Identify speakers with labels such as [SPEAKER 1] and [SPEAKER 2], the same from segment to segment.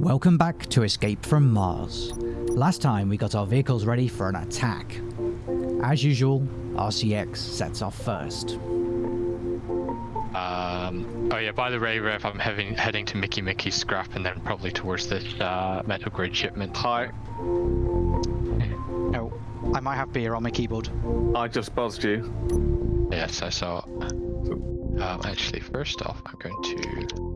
[SPEAKER 1] Welcome back to Escape from Mars. Last time we got our vehicles ready for an attack. As usual, RCX sets off first.
[SPEAKER 2] Um, oh yeah, by the way, Rev, I'm heading, heading to Mickey Mickey's scrap and then probably towards this uh, metal grid shipment.
[SPEAKER 3] Hi,
[SPEAKER 1] Oh, I might have beer on my keyboard.
[SPEAKER 3] I just buzzed you.
[SPEAKER 2] Yes, I saw. Um, actually, first off, I'm going to...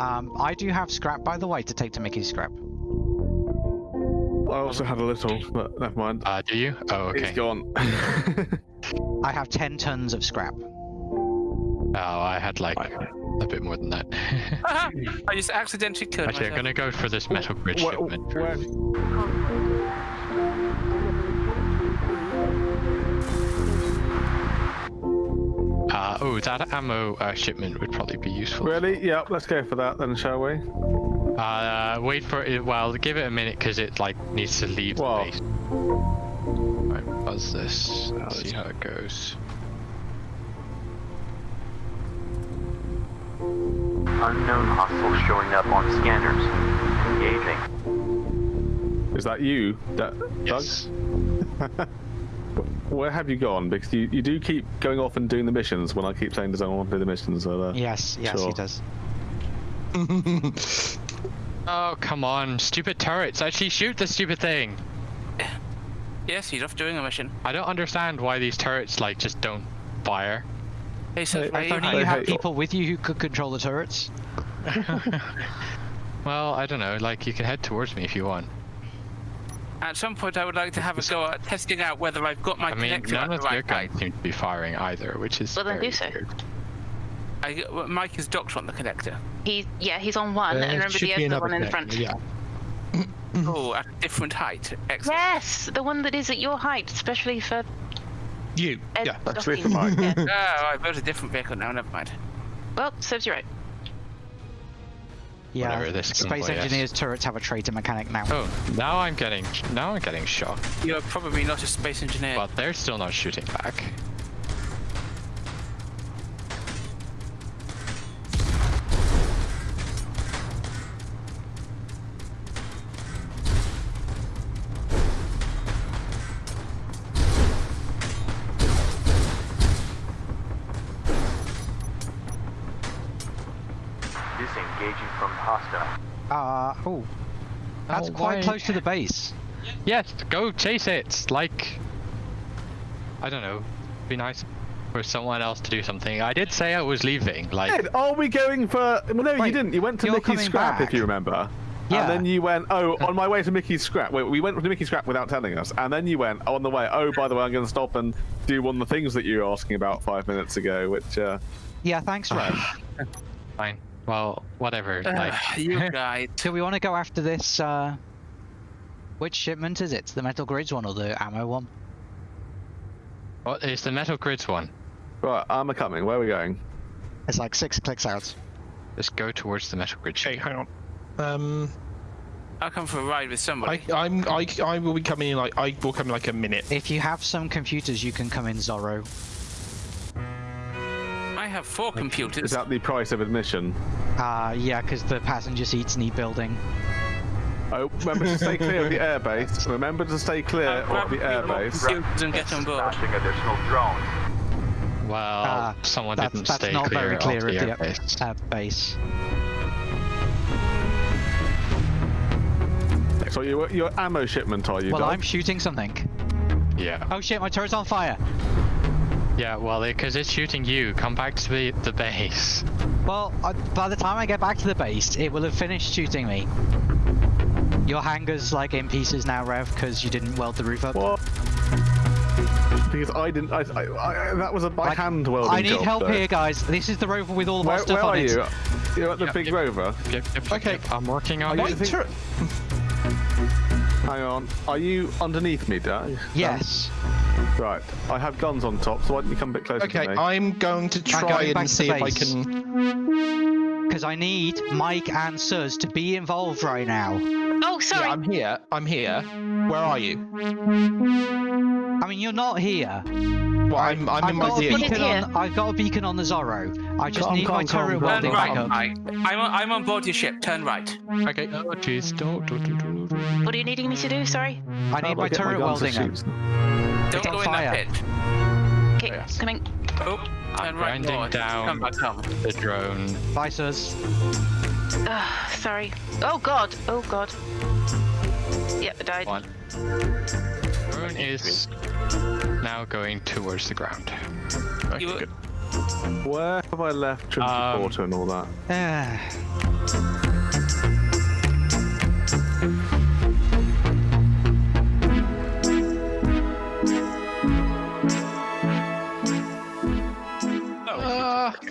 [SPEAKER 1] Um, I do have scrap, by the way, to take to Mickey's scrap.
[SPEAKER 3] I also had a little, but never mind.
[SPEAKER 2] Uh, do you? Oh, okay.
[SPEAKER 3] It's gone.
[SPEAKER 1] I have 10 tons of scrap.
[SPEAKER 2] Oh, I had like a bit more than that.
[SPEAKER 4] I just accidentally killed
[SPEAKER 2] Actually, I'm gonna go for this metal bridge
[SPEAKER 3] Where-
[SPEAKER 2] shipment.
[SPEAKER 3] where-
[SPEAKER 2] first. Oh, that ammo uh, shipment would probably be useful.
[SPEAKER 3] really? Yeah, let's go for that then, shall we?
[SPEAKER 2] Uh, wait for it. Well, give it a minute because it like needs to leave
[SPEAKER 3] What?
[SPEAKER 2] the base. Right, buzz this.
[SPEAKER 3] Oh,
[SPEAKER 2] see how it goes.
[SPEAKER 5] Unknown hostile showing up on scanners. Engaging.
[SPEAKER 3] Is that you, Da-
[SPEAKER 2] Yes.
[SPEAKER 3] Doug? Where have you gone? Because you, you do keep going off and doing the missions when I keep saying, does anyone want to do the missions? So, uh,
[SPEAKER 1] Yes, yes,
[SPEAKER 3] Sure.
[SPEAKER 1] he does.
[SPEAKER 2] Oh come on, stupid turrets! Actually, shoot the stupid thing.
[SPEAKER 4] Yes, he's off doing a mission.
[SPEAKER 2] I don't understand why these turrets like just don't fire.
[SPEAKER 4] Hey, so
[SPEAKER 3] Hey,
[SPEAKER 4] you
[SPEAKER 1] If only you
[SPEAKER 4] hiding?
[SPEAKER 1] had people with you who could control the turrets.
[SPEAKER 2] Well, I don't know. Like you can head towards me if you want.
[SPEAKER 4] At some point, I would like to have a go at testing out whether I've got my
[SPEAKER 2] I mean,
[SPEAKER 4] connector
[SPEAKER 2] none
[SPEAKER 4] at
[SPEAKER 2] of
[SPEAKER 4] the
[SPEAKER 2] their
[SPEAKER 4] right height.
[SPEAKER 2] guns seem to be firing either, which is
[SPEAKER 6] Well, then
[SPEAKER 2] very
[SPEAKER 6] do so.
[SPEAKER 2] weird.
[SPEAKER 4] I, well, Mike is docked on the connector.
[SPEAKER 6] He, yeah, he's on one,
[SPEAKER 7] Uh,
[SPEAKER 6] and remember the other
[SPEAKER 7] another
[SPEAKER 6] one in
[SPEAKER 7] connector,
[SPEAKER 6] front.
[SPEAKER 7] Yeah.
[SPEAKER 4] Oh, at a different height. Excellent.
[SPEAKER 6] Yes, the one that is at your height, especially for
[SPEAKER 7] You.
[SPEAKER 6] Ed
[SPEAKER 7] Yeah.
[SPEAKER 3] Actually, for
[SPEAKER 6] docking.
[SPEAKER 3] mine.
[SPEAKER 6] Yeah.
[SPEAKER 4] Oh, I built a different vehicle now. Never mind.
[SPEAKER 6] Well, serves you right.
[SPEAKER 1] Yeah,
[SPEAKER 2] this
[SPEAKER 1] Space
[SPEAKER 2] convoy has-
[SPEAKER 1] Engineers turrets have a traitor mechanic now.
[SPEAKER 2] Oh, now I'm getting now I'm getting shot,
[SPEAKER 4] You're probably not a space engineer.
[SPEAKER 2] but they're still not shooting back.
[SPEAKER 1] That's
[SPEAKER 2] Oh,
[SPEAKER 1] quite
[SPEAKER 2] why-
[SPEAKER 1] close to the base.
[SPEAKER 2] Yes, go chase it. Like, I don't know. Be nice for someone else to do something. I did say I was leaving. Like,
[SPEAKER 3] Ed, are we going for... Well, no, you didn't. You went to Mickey's Scrap,
[SPEAKER 1] back.
[SPEAKER 3] if you remember.
[SPEAKER 1] Yeah.
[SPEAKER 3] And then you went, oh, on my way to Mickey's Scrap. Wait, we went to Mickey's Scrap without telling us. And then you went, on the way, oh, by the way, I'm going to stop and do one of the things that you were asking about five minutes ago, which... Uh,
[SPEAKER 1] Yeah, thanks, Rev.
[SPEAKER 2] fine. Well, whatever.
[SPEAKER 4] Uh,
[SPEAKER 2] like,
[SPEAKER 4] you guys.
[SPEAKER 1] Do we want to go after this, uh... Which shipment is it? The Metal Grids one or the ammo one?
[SPEAKER 2] what is the metal grids one?
[SPEAKER 3] right, I'm coming. Where are we going?
[SPEAKER 1] It's like six clicks out.
[SPEAKER 2] Just go towards the metal grid.
[SPEAKER 7] Okay,
[SPEAKER 2] ship.
[SPEAKER 7] hang on. Um,
[SPEAKER 4] I'll come for a ride with somebody.
[SPEAKER 7] I, I'm, I, I will be coming in like, I will come in like a minute.
[SPEAKER 1] If you have some computers, you can come in Zorro.
[SPEAKER 4] I have four
[SPEAKER 3] Is that the price of admission?
[SPEAKER 1] Uh, yeah, because the passenger seats need building.
[SPEAKER 3] Oh, remember to stay clear of the airbase. Remember to stay clear
[SPEAKER 4] Uh,
[SPEAKER 3] of the
[SPEAKER 4] a few more
[SPEAKER 3] airbase.
[SPEAKER 4] computers and get on board.
[SPEAKER 5] Smashing additional drones.
[SPEAKER 2] Well,
[SPEAKER 1] Ah,
[SPEAKER 2] someone
[SPEAKER 1] That's,
[SPEAKER 2] didn't
[SPEAKER 1] that's
[SPEAKER 2] stay
[SPEAKER 1] not
[SPEAKER 2] clear
[SPEAKER 1] very clear
[SPEAKER 2] of
[SPEAKER 1] of
[SPEAKER 2] the
[SPEAKER 1] the
[SPEAKER 2] airbase.
[SPEAKER 1] uh, base.
[SPEAKER 3] So your your ammo shipment, are you?
[SPEAKER 1] Well,
[SPEAKER 3] Doug?
[SPEAKER 1] I'm shooting something.
[SPEAKER 2] Yeah.
[SPEAKER 1] Oh shit, my turret's on fire!
[SPEAKER 2] Yeah. Well, because it's shooting you. Come back to the the base.
[SPEAKER 1] Well, uh, by the time I get back to the base, it will have finished shooting me. Your hangar's like in pieces now, Rev, because you didn't weld the roof up.
[SPEAKER 3] What? Because I didn't. I, I, I, that was a by
[SPEAKER 1] Like,
[SPEAKER 3] hand welding
[SPEAKER 1] I need
[SPEAKER 3] job,
[SPEAKER 1] help
[SPEAKER 3] though.
[SPEAKER 1] here, guys. This is the rover with all of our
[SPEAKER 3] Where,
[SPEAKER 1] stuff
[SPEAKER 3] where
[SPEAKER 1] on
[SPEAKER 3] are
[SPEAKER 1] it.
[SPEAKER 3] you? You're at the
[SPEAKER 2] Yep,
[SPEAKER 3] big
[SPEAKER 2] yep.
[SPEAKER 3] rover.
[SPEAKER 2] Yep, yep,
[SPEAKER 7] Okay.
[SPEAKER 2] yep, I'm working on
[SPEAKER 3] Are
[SPEAKER 2] it.
[SPEAKER 3] you- Hang on. Are you underneath me, Doug?
[SPEAKER 1] Yes.
[SPEAKER 3] Right. I have guns on top, so why don't you come a bit closer
[SPEAKER 7] Okay,
[SPEAKER 3] to me?
[SPEAKER 7] I'm going to try
[SPEAKER 1] going
[SPEAKER 7] and see if I can.
[SPEAKER 1] Because I need Mike and Suz to be involved right now.
[SPEAKER 6] Oh, sorry.
[SPEAKER 7] Yeah, I'm here. I'm here. Where are you?
[SPEAKER 1] I mean, you're not here.
[SPEAKER 7] Well, I'm, I'm
[SPEAKER 1] I've
[SPEAKER 7] in my
[SPEAKER 1] got, a beacon on, I've got a beacon on the Zorro. I just
[SPEAKER 3] Calm,
[SPEAKER 1] need my
[SPEAKER 3] calm, calm,
[SPEAKER 1] turret
[SPEAKER 3] calm
[SPEAKER 1] welding
[SPEAKER 4] Turn
[SPEAKER 1] back
[SPEAKER 4] right,
[SPEAKER 1] up.
[SPEAKER 4] Mike. I'm on, I'm on board your ship. Turn right.
[SPEAKER 2] Okay. Uh, uh, oh, jeez. Don't, don't, don't, don't, don't.
[SPEAKER 6] What are you needing me to do? Sorry.
[SPEAKER 1] I need my
[SPEAKER 3] Get
[SPEAKER 1] turret
[SPEAKER 3] guns
[SPEAKER 1] welding up.
[SPEAKER 3] Shoot.
[SPEAKER 4] Don't
[SPEAKER 1] on
[SPEAKER 4] go in
[SPEAKER 1] fire.
[SPEAKER 4] that pit.
[SPEAKER 6] Okay,
[SPEAKER 2] yes.
[SPEAKER 6] coming.
[SPEAKER 4] Oh, turn right
[SPEAKER 2] grinding
[SPEAKER 4] north.
[SPEAKER 2] down.
[SPEAKER 4] Come back home.
[SPEAKER 2] The drone.
[SPEAKER 1] Bye, sirs.
[SPEAKER 6] Ugh, sorry. Oh god. Oh god. Yep, I died.
[SPEAKER 2] One. Drone is now going towards the ground.
[SPEAKER 7] Okay,
[SPEAKER 4] You-
[SPEAKER 7] good.
[SPEAKER 3] Where have I left Trinity
[SPEAKER 2] Um,
[SPEAKER 3] Porter and all that?
[SPEAKER 1] Ah.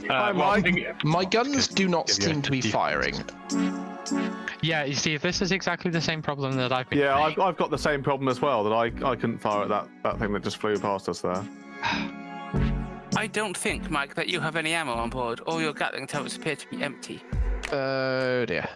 [SPEAKER 7] Uh,
[SPEAKER 3] Hi, Mike.
[SPEAKER 7] my guns do not seem to be firing.
[SPEAKER 2] Yeah, you see, this is exactly the same problem that I've been
[SPEAKER 3] Yeah. I've, I've got the same problem as well. That I, I couldn't fire at that, that thing that just flew past us there.
[SPEAKER 4] I don't think, Mike, that you have any ammo on board. All your Gatling turrets appear to be empty.
[SPEAKER 7] Oh dear.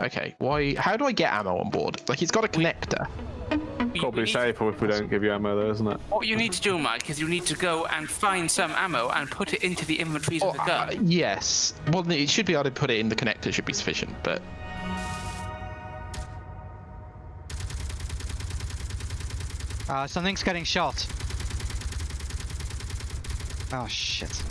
[SPEAKER 7] Okay, why? How do I get ammo on board? Like, it's got a connector.
[SPEAKER 4] We-
[SPEAKER 3] Probably
[SPEAKER 4] we need-
[SPEAKER 3] safer if we don't give you ammo, though, isn't it?
[SPEAKER 4] What you need to do, Mike, is you need to go and find some ammo and put it into the inventories
[SPEAKER 7] Oh,
[SPEAKER 4] of the
[SPEAKER 7] uh,
[SPEAKER 4] gun.
[SPEAKER 7] yes. Well, it should be able to put it in the connector. Should be sufficient, but
[SPEAKER 1] Uh, something's getting shot. Oh shit.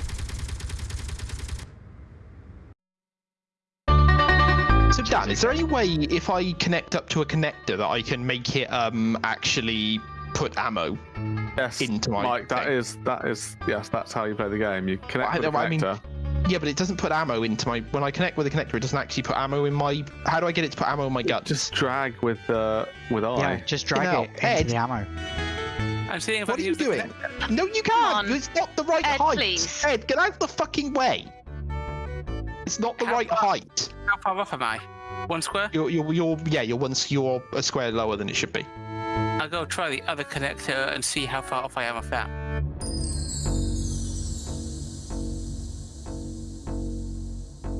[SPEAKER 7] So Dan, is there any way if I connect up to a connector that I can make it um actually put ammo?
[SPEAKER 3] Yes,
[SPEAKER 7] Into my
[SPEAKER 3] Mike. That
[SPEAKER 7] thing.
[SPEAKER 3] is that is yes. That's how you play the game. You connect
[SPEAKER 7] I
[SPEAKER 3] with the
[SPEAKER 7] know, I mean-
[SPEAKER 3] connector.
[SPEAKER 7] Yeah, but it doesn't put ammo into my. When I connect with a connector, it doesn't actually put ammo in my. How do I get it to put ammo in my gun?
[SPEAKER 3] Just drag with uh, with I.
[SPEAKER 1] Yeah, just drag
[SPEAKER 7] Now,
[SPEAKER 1] it into
[SPEAKER 7] Ed.
[SPEAKER 1] the ammo.
[SPEAKER 4] I'm seeing if
[SPEAKER 7] What
[SPEAKER 4] I
[SPEAKER 7] are
[SPEAKER 4] can
[SPEAKER 7] you
[SPEAKER 4] use the
[SPEAKER 7] doing? No, you can't. It's not the right
[SPEAKER 6] Ed,
[SPEAKER 7] height.
[SPEAKER 6] please.
[SPEAKER 7] Ed, get out of the fucking way. It's not the
[SPEAKER 4] How
[SPEAKER 7] right
[SPEAKER 4] far-
[SPEAKER 7] height.
[SPEAKER 4] How far off am I? One square?
[SPEAKER 7] You're, you're, you're, yeah, you're once you're a square lower than it should be.
[SPEAKER 4] I'll go try the other connector and see how far off I am off that.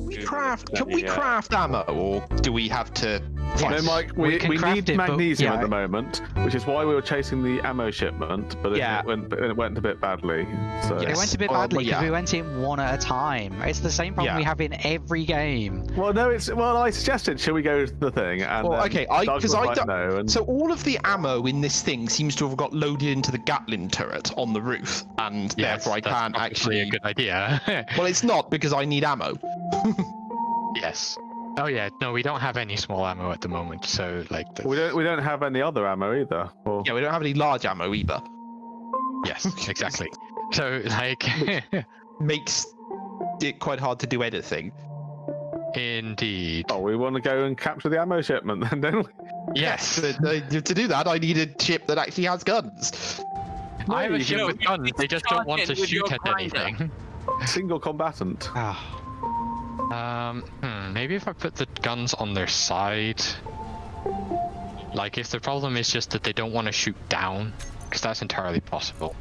[SPEAKER 7] We craft. Can we craft ammo, or do we have to?
[SPEAKER 3] No, Mike,
[SPEAKER 1] we
[SPEAKER 3] we, we, need
[SPEAKER 1] it, but-
[SPEAKER 3] magnesium
[SPEAKER 1] yeah.
[SPEAKER 3] at the moment, which is why we were chasing the ammo shipment, but it,
[SPEAKER 7] Yeah.
[SPEAKER 3] it, went, it went a bit badly. So
[SPEAKER 1] It went a bit badly because
[SPEAKER 7] yeah.
[SPEAKER 1] we went in one at a time. It's the same problem
[SPEAKER 7] Yeah.
[SPEAKER 1] we have in every game.
[SPEAKER 3] Well, no, it's well. I suggested, shall we go to the thing? And
[SPEAKER 7] Well, okay, I-
[SPEAKER 3] Doug
[SPEAKER 7] 'cause
[SPEAKER 3] was
[SPEAKER 7] I don't-
[SPEAKER 3] no, and
[SPEAKER 7] So all of the ammo in this thing seems to have got loaded into the Gatling turret on the roof, and
[SPEAKER 2] Yes,
[SPEAKER 7] therefore I
[SPEAKER 2] that's
[SPEAKER 7] can't actually.
[SPEAKER 2] a good idea.
[SPEAKER 7] Well, it's not because I need ammo.
[SPEAKER 2] yes. Oh yeah, no, we don't have any small ammo at the moment, so like, the,
[SPEAKER 3] we don't we don't have any other ammo either. Well,
[SPEAKER 7] Yeah, we don't have any large ammo either.
[SPEAKER 2] yes, exactly. So like,
[SPEAKER 7] Makes it quite hard to do anything.
[SPEAKER 2] indeed.
[SPEAKER 3] oh, we want to go and capture the ammo shipment, then, don't we?
[SPEAKER 2] Yes,
[SPEAKER 7] But, uh, to do that, I need a ship that actually has guns.
[SPEAKER 2] I have a ship
[SPEAKER 3] can-
[SPEAKER 2] with guns. They just don't want to
[SPEAKER 4] Charge in with
[SPEAKER 2] shoot at anything.
[SPEAKER 3] Single combatant.
[SPEAKER 2] Um, hmm, maybe if I put the guns on their side. Like, if the problem is just that they don't want to shoot down, because that's entirely possible.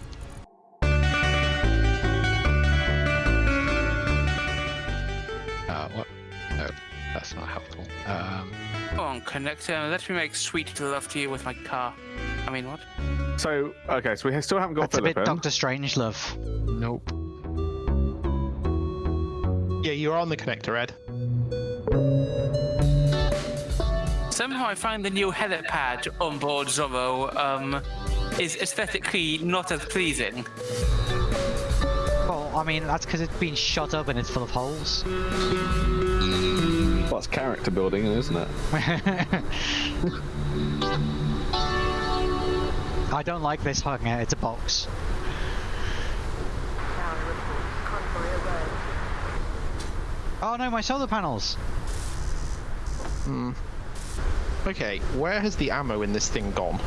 [SPEAKER 2] Uh, what? No, that's not helpful. Um,
[SPEAKER 4] Come on, connector. Let me make sweet love to you with my car. I mean, what?
[SPEAKER 3] So okay, so we still haven't got
[SPEAKER 1] that's a bit
[SPEAKER 3] in.
[SPEAKER 1] Doctor Strangelove.
[SPEAKER 2] nope.
[SPEAKER 7] Yeah, you're on the connector, Ed.
[SPEAKER 4] Somehow I find the new helipad on board Zorro um, is aesthetically not as pleasing.
[SPEAKER 1] Well, I mean, that's because it's been shot up and it's full of holes.
[SPEAKER 3] Well, that's character building, isn't it?
[SPEAKER 1] I don't like this hugging out. It's a box. Oh no, my solar panels. Hmm.
[SPEAKER 7] Okay, where has the ammo in this thing gone?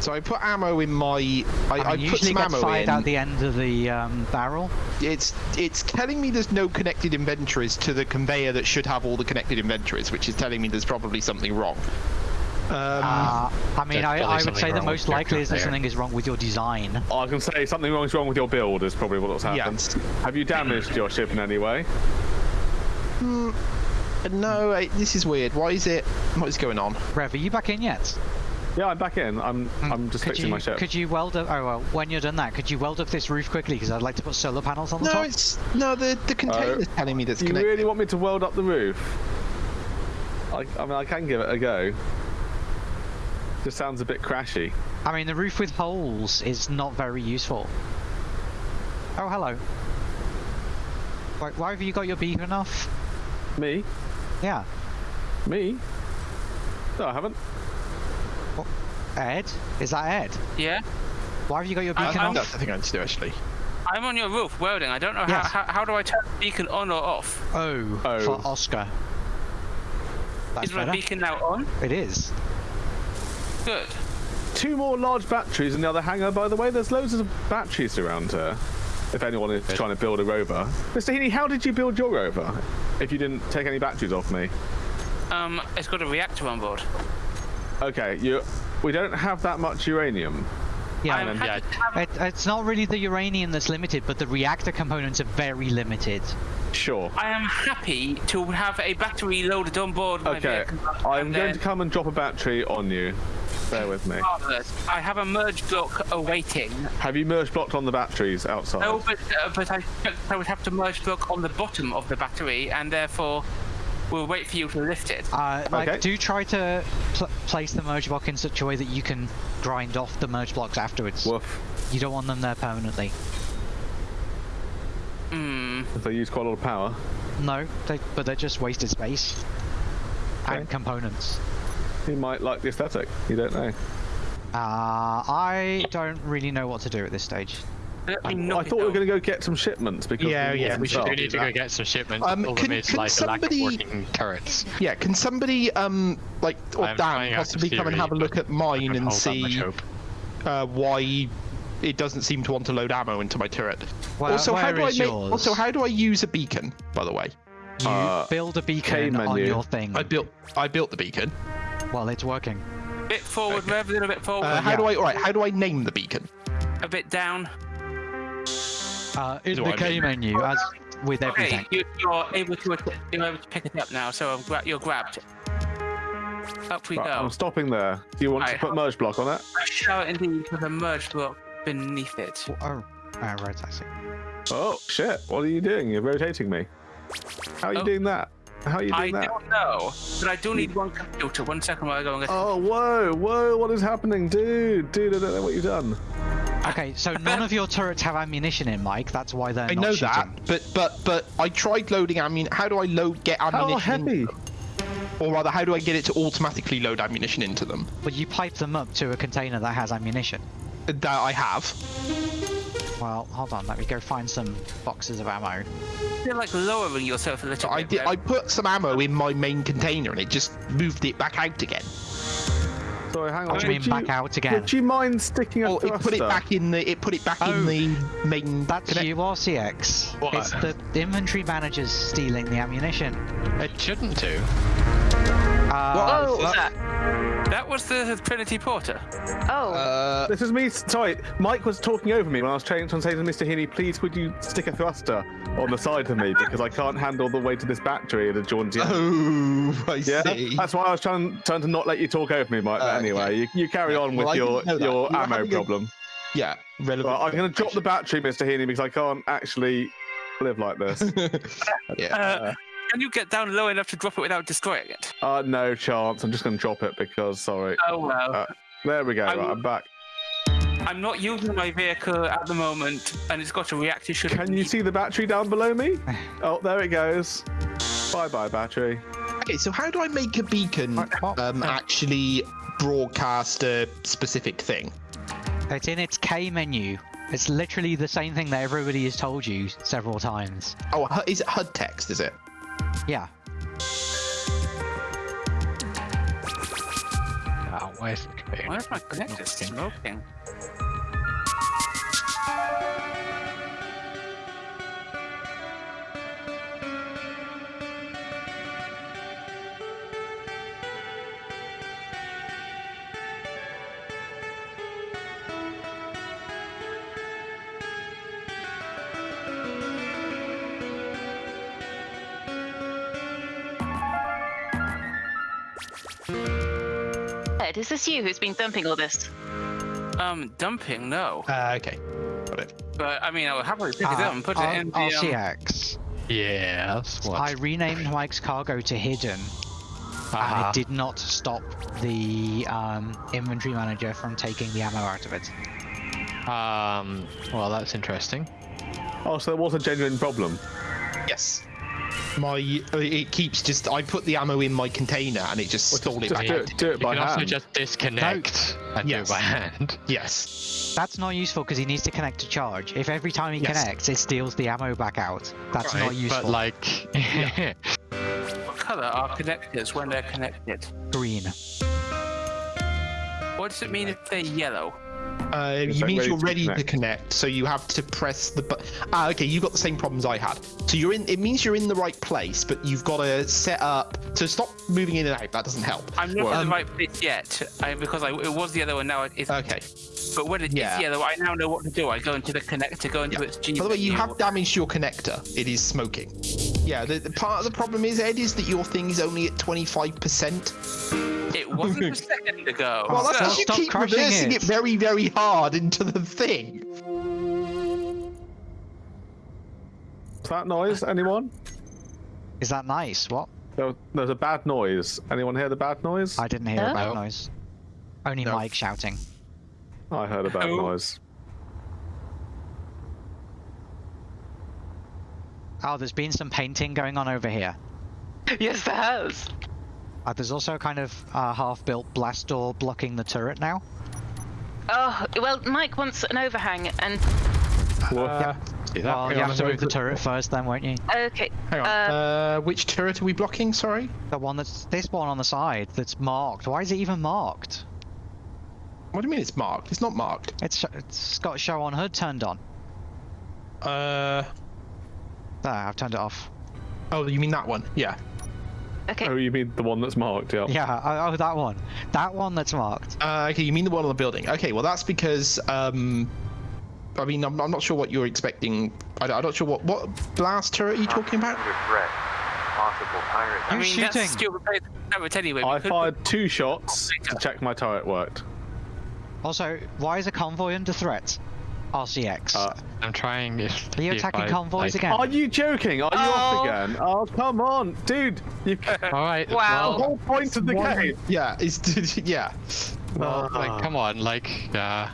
[SPEAKER 7] So I put ammo in my. I,
[SPEAKER 1] I,
[SPEAKER 7] I,
[SPEAKER 1] mean,
[SPEAKER 7] put
[SPEAKER 1] usually
[SPEAKER 7] some
[SPEAKER 1] gets
[SPEAKER 7] ammo
[SPEAKER 1] fired
[SPEAKER 7] in.
[SPEAKER 1] out the end of the um, barrel.
[SPEAKER 7] It's it's telling me there's no connected inventories to the conveyor that should have all the connected inventories, which is telling me there's probably something wrong. Um,
[SPEAKER 1] Uh, I mean, I, I would say the most likely is that something is wrong with your design.
[SPEAKER 3] I can say something wrong is wrong with your build is probably what's happened.
[SPEAKER 7] Yes.
[SPEAKER 3] Have you damaged your ship in any way?
[SPEAKER 7] no, I, this is weird. Why is it? What is going on?
[SPEAKER 1] Rev, are you back in yet?
[SPEAKER 3] Yeah, I'm back in. I'm I'm just
[SPEAKER 1] could
[SPEAKER 3] fixing
[SPEAKER 1] you,
[SPEAKER 3] my ship.
[SPEAKER 1] Could you weld up? Oh well, when you're done that, could you weld up this roof quickly? Because I'd like to put solar panels on the
[SPEAKER 7] No,
[SPEAKER 1] top.
[SPEAKER 7] it's no the the container's telling me that's
[SPEAKER 3] you
[SPEAKER 7] connected.
[SPEAKER 3] really want me to weld up the roof? I, I mean, I can give it a go. Just sounds a bit crashy.
[SPEAKER 1] I mean, the roof with holes is not very useful. Oh, hello. Why, why have you got your beacon off?
[SPEAKER 3] Me?
[SPEAKER 1] Yeah.
[SPEAKER 3] Me? No, I haven't. What?
[SPEAKER 1] Ed? Is that Ed?
[SPEAKER 4] Yeah?
[SPEAKER 1] Why have you got your
[SPEAKER 4] I-
[SPEAKER 1] beacon
[SPEAKER 4] I'm-
[SPEAKER 1] off?
[SPEAKER 7] That's the thing I need to do actually.
[SPEAKER 4] I'm on your roof welding. I don't know
[SPEAKER 1] Yes.
[SPEAKER 4] how, how how do I turn the beacon on or off?
[SPEAKER 1] Oh,
[SPEAKER 3] Oh.
[SPEAKER 1] for Oscar. That's
[SPEAKER 4] Is my
[SPEAKER 1] better.
[SPEAKER 4] beacon now on?
[SPEAKER 1] It is.
[SPEAKER 4] Good.
[SPEAKER 3] Two more large batteries in the other hangar, by the way. There's loads of batteries around here. If anyone is trying to build a rover. Mr. Heaney, how did you build your rover? If you didn't take any batteries off me.
[SPEAKER 4] Um, it's got a reactor on board.
[SPEAKER 3] Okay, you. We don't have that much uranium.
[SPEAKER 1] Yeah.
[SPEAKER 4] I'm happy to have
[SPEAKER 1] It, it's not really the uranium that's limited, but the reactor components are very limited.
[SPEAKER 3] Sure.
[SPEAKER 4] I am happy to have a battery loaded on board.
[SPEAKER 3] Okay,
[SPEAKER 4] vehicle,
[SPEAKER 3] I'm going
[SPEAKER 4] then-
[SPEAKER 3] to come and drop a battery on you. Bear with me.
[SPEAKER 4] Marvellous. I have a merge block awaiting.
[SPEAKER 3] Have you merge blocked on the batteries outside?
[SPEAKER 4] No, but, uh, but I, I would have to merge block on the bottom of the battery, and therefore we'll wait for you to lift it.
[SPEAKER 1] Uh, like,
[SPEAKER 3] Okay.
[SPEAKER 1] do try to pl- place the merge block in such a way that you can grind off the merge blocks afterwards.
[SPEAKER 3] Woof.
[SPEAKER 1] You don't want them there permanently.
[SPEAKER 4] Hmm.
[SPEAKER 3] They use quite a lot of power.
[SPEAKER 1] No, they, but they're just wasted space and components.
[SPEAKER 3] He might like the aesthetic. You don't know.
[SPEAKER 1] Uh, I don't really know what to do at this stage.
[SPEAKER 4] Let me
[SPEAKER 3] I thought we were going to go get some shipments because
[SPEAKER 7] Yeah,
[SPEAKER 3] we
[SPEAKER 7] yeah,
[SPEAKER 3] wasn't
[SPEAKER 7] we should
[SPEAKER 3] sure.
[SPEAKER 2] We need to go get some shipments.
[SPEAKER 7] Um, can-
[SPEAKER 2] is
[SPEAKER 7] can
[SPEAKER 2] like the lack of
[SPEAKER 7] somebody-
[SPEAKER 2] turrets.
[SPEAKER 7] Yeah, can somebody um like or
[SPEAKER 2] I'm
[SPEAKER 7] Dan
[SPEAKER 2] out some
[SPEAKER 7] possibly come and have a look at mine and
[SPEAKER 2] hold that much
[SPEAKER 7] see uh, why it doesn't seem to want to load ammo into my turret.
[SPEAKER 1] Well,
[SPEAKER 7] also, how do I make? Also, how do I use a beacon? By the way,
[SPEAKER 1] You
[SPEAKER 3] Uh,
[SPEAKER 1] build a beacon on your thing.
[SPEAKER 7] I built I built the beacon.
[SPEAKER 1] Well, it's working.
[SPEAKER 4] A bit forward, Rev, a little bit forward,
[SPEAKER 7] Uh, how
[SPEAKER 1] yeah.
[SPEAKER 7] do I? All right, how do I name the beacon?
[SPEAKER 4] a bit down.
[SPEAKER 1] Uh, in
[SPEAKER 7] Do
[SPEAKER 1] the
[SPEAKER 7] I
[SPEAKER 1] K
[SPEAKER 7] mean-
[SPEAKER 1] menu, as with
[SPEAKER 4] Okay,
[SPEAKER 1] everything.
[SPEAKER 4] you, you're able to you're able to pick it up now, so I've gra- you're grabbed. Up we
[SPEAKER 3] Right, I'm stopping there. Do you want to put merge block on it?
[SPEAKER 4] I shall indeed with a merge block beneath it.
[SPEAKER 1] Oh, uh, right, I see.
[SPEAKER 3] Oh shit! What are you doing? You're rotating me. How are you
[SPEAKER 4] Oh.
[SPEAKER 3] doing that? How are you
[SPEAKER 4] I
[SPEAKER 3] doing that?
[SPEAKER 4] don't know, but I do need one computer. One second while I go and get.
[SPEAKER 3] Oh whoa, whoa! What is happening, dude? Dude, I don't know what you've done.
[SPEAKER 1] Okay, so none of your turrets have ammunition in, Mike. That's why they're
[SPEAKER 7] I
[SPEAKER 1] not
[SPEAKER 7] know
[SPEAKER 1] shooting.
[SPEAKER 7] that, but but but I tried loading ammunition. How do I load get
[SPEAKER 3] How
[SPEAKER 7] ammunition? in-
[SPEAKER 3] heavy?
[SPEAKER 7] or rather, how do I get it to automatically load ammunition into them?
[SPEAKER 1] Well, you pipe them up to a container that has ammunition.
[SPEAKER 7] That I have.
[SPEAKER 1] Well, hold on. Let me go find some boxes of ammo.
[SPEAKER 4] You're like lowering yourself a little
[SPEAKER 7] I
[SPEAKER 4] bit.
[SPEAKER 7] did.
[SPEAKER 4] Rev.
[SPEAKER 7] I put some ammo in my main container and it just moved it back out again.
[SPEAKER 3] Sorry, hang on.
[SPEAKER 1] What do you mean
[SPEAKER 3] Would
[SPEAKER 1] back out again?
[SPEAKER 3] Would you mind sticking a
[SPEAKER 7] Oh, it put it back in the. It put it back
[SPEAKER 1] Oh.
[SPEAKER 7] in the main.
[SPEAKER 1] That's
[SPEAKER 7] connect-
[SPEAKER 1] you, RCX.
[SPEAKER 2] What?
[SPEAKER 1] It's the inventory manager's stealing the ammunition.
[SPEAKER 2] It shouldn't do.
[SPEAKER 1] Uh,
[SPEAKER 6] Oh,
[SPEAKER 1] well,
[SPEAKER 6] that.
[SPEAKER 4] That was the Trinity Porter.
[SPEAKER 6] Oh,
[SPEAKER 7] Uh,
[SPEAKER 3] This is me. Sorry, Mike was talking over me when I was trying to say to Mr. Heaney, please would you stick a thruster on the side of me because I can't handle the weight of this battery at a jaunty.
[SPEAKER 7] oh, I
[SPEAKER 3] Yeah,
[SPEAKER 7] see.
[SPEAKER 3] that's why I was trying, trying to not let you talk over me, Mike. But
[SPEAKER 7] Uh,
[SPEAKER 3] anyway,
[SPEAKER 7] okay.
[SPEAKER 3] you, you carry
[SPEAKER 7] Yeah,
[SPEAKER 3] on with
[SPEAKER 7] I
[SPEAKER 3] your
[SPEAKER 7] didn't know that.
[SPEAKER 3] your
[SPEAKER 7] You
[SPEAKER 3] ammo
[SPEAKER 7] having a-
[SPEAKER 3] problem.
[SPEAKER 7] Yeah, relevant.
[SPEAKER 3] Well, I'm going to drop the battery, Mr. Heaney, because I can't actually live like this.
[SPEAKER 7] yeah.
[SPEAKER 4] Uh, can you get down low enough to drop it without destroying it?
[SPEAKER 3] uh, no chance. I'm just going to drop it because, sorry.
[SPEAKER 4] Oh well.
[SPEAKER 3] Uh, There we go.
[SPEAKER 4] I
[SPEAKER 3] Right,
[SPEAKER 4] will-
[SPEAKER 3] I'm back.
[SPEAKER 4] I'm not using my vehicle at the moment, and it's got a reactor. Should it
[SPEAKER 3] Can you see the battery down below me? Oh, there it goes. Bye bye, battery.
[SPEAKER 7] Okay, so how do I make a beacon um, actually broadcast a specific thing?
[SPEAKER 1] it's in its K menu. It's literally the same thing that everybody has told you several times.
[SPEAKER 7] Oh, is it HUD text? Is it?
[SPEAKER 1] Yeah.
[SPEAKER 2] Oh, where's the computer?
[SPEAKER 4] Why is my connector smoking?
[SPEAKER 6] Ed, is this you who's been dumping all this?
[SPEAKER 4] Um, dumping? No.
[SPEAKER 7] Uh, okay. Got it.
[SPEAKER 4] But I mean, I would happily pick it
[SPEAKER 1] Uh,
[SPEAKER 4] up and put it
[SPEAKER 1] R-
[SPEAKER 4] in the. Um,
[SPEAKER 1] RCX.
[SPEAKER 2] Yes. What?
[SPEAKER 1] I renamed Mike's cargo to hidden, and
[SPEAKER 2] Ah,
[SPEAKER 1] it did not stop the um, inventory manager from taking the ammo out of it.
[SPEAKER 2] um. Well, that's interesting.
[SPEAKER 3] Oh, so there was a genuine problem.
[SPEAKER 7] Yes. My uh, it keeps just I put the ammo in my container and it just
[SPEAKER 3] Well,
[SPEAKER 7] stole it
[SPEAKER 3] just
[SPEAKER 7] back
[SPEAKER 3] do
[SPEAKER 7] out.
[SPEAKER 3] it, do it
[SPEAKER 2] You
[SPEAKER 3] by
[SPEAKER 2] can also
[SPEAKER 3] hand.
[SPEAKER 2] just disconnect and
[SPEAKER 7] Yes.
[SPEAKER 2] do it by hand.
[SPEAKER 7] Yes.
[SPEAKER 1] That's not useful because he needs to connect to charge. If every time he
[SPEAKER 7] Yes.
[SPEAKER 1] connects, it steals the ammo back out. That's not useful.
[SPEAKER 2] But like,
[SPEAKER 4] what color are connectors when they're connected?
[SPEAKER 1] Green.
[SPEAKER 4] What does it mean if they're yellow?
[SPEAKER 7] Uh,
[SPEAKER 3] It's
[SPEAKER 7] you
[SPEAKER 3] like
[SPEAKER 7] means
[SPEAKER 3] ready
[SPEAKER 7] you're
[SPEAKER 3] to
[SPEAKER 7] ready to
[SPEAKER 3] connect.
[SPEAKER 7] connect, so you have to press the button. Ah, okay, you've got the same problems I had. So you're in. It means you're in the right place, but you've got to set up to stop moving in and out. That doesn't help.
[SPEAKER 4] I'm not
[SPEAKER 7] Well,
[SPEAKER 4] in
[SPEAKER 7] um,
[SPEAKER 4] the right place yet, I, because I, it was the other one. now it is.
[SPEAKER 7] Okay.
[SPEAKER 4] But when it is
[SPEAKER 7] yeah.
[SPEAKER 4] yellow, I now know what to do. I go into the connector, go into
[SPEAKER 7] Yeah.
[SPEAKER 4] its G.
[SPEAKER 7] By the way, you have damaged your connector. It is smoking. Yeah. The, the part of the problem is Ed is that your thing is only at 25 percent.
[SPEAKER 4] It wasn't a second ago.
[SPEAKER 7] Well, that's
[SPEAKER 1] Stop-
[SPEAKER 7] because you keep reversing
[SPEAKER 1] it.
[SPEAKER 7] it very, very hard into the thing.
[SPEAKER 3] Is that noise? Anyone?
[SPEAKER 1] Is that nice? What?
[SPEAKER 3] There, there's a bad noise. Anyone hear the bad noise?
[SPEAKER 1] I didn't hear a bad noise. Only
[SPEAKER 7] No.
[SPEAKER 1] Mike shouting.
[SPEAKER 3] I heard a bad
[SPEAKER 4] Oh.
[SPEAKER 3] noise.
[SPEAKER 1] Oh, there's been some painting going on over here.
[SPEAKER 6] yes, there has.
[SPEAKER 1] Uh, there's also a kind of a half-built blast door blocking the turret now.
[SPEAKER 6] Oh, well, Mike wants an overhang, and
[SPEAKER 7] Uh,
[SPEAKER 2] See that?
[SPEAKER 1] Well, you have to move the turret first, then, won't you?
[SPEAKER 6] okay.
[SPEAKER 7] hang on.
[SPEAKER 6] Uh,
[SPEAKER 7] Uh, which turret are we blocking? Sorry.
[SPEAKER 1] The one that's this one on the side that's marked. Why is it even marked?
[SPEAKER 7] What do you mean it's marked? It's not marked.
[SPEAKER 1] It's it's got show on HUD turned on.
[SPEAKER 7] Uh.
[SPEAKER 1] There, I've turned it off.
[SPEAKER 7] Oh, you mean that one? Yeah.
[SPEAKER 6] Okay.
[SPEAKER 3] Oh, you mean the one that's marked? Yeah.
[SPEAKER 1] Yeah, oh, oh, that one. That one that's marked.
[SPEAKER 7] Uh, okay, you mean the one on the building? Okay, well that's because um, I mean I'm, I'm not sure what you're expecting. I, am not sure what what blast turret are you talking about?
[SPEAKER 5] Under threat. Possible pirate.
[SPEAKER 4] I mean,
[SPEAKER 1] shooting?
[SPEAKER 4] that's stupid. Turret anyway.
[SPEAKER 3] I
[SPEAKER 4] could-
[SPEAKER 3] fired two shots to check my turret worked.
[SPEAKER 1] Also, why is a convoy under threat? RCX.
[SPEAKER 3] Uh,
[SPEAKER 2] I'm trying. If,
[SPEAKER 1] Are you
[SPEAKER 2] if
[SPEAKER 1] attacking
[SPEAKER 2] I,
[SPEAKER 1] convoys
[SPEAKER 2] like-
[SPEAKER 1] again?
[SPEAKER 3] Are you joking? Are you off
[SPEAKER 6] Oh.
[SPEAKER 3] again? Oh, come on, dude! You, the
[SPEAKER 2] All right.
[SPEAKER 6] Wow.
[SPEAKER 2] Well,
[SPEAKER 3] whole point of the game.
[SPEAKER 7] Yeah, it's yeah.
[SPEAKER 2] well, like, come on, like, uh,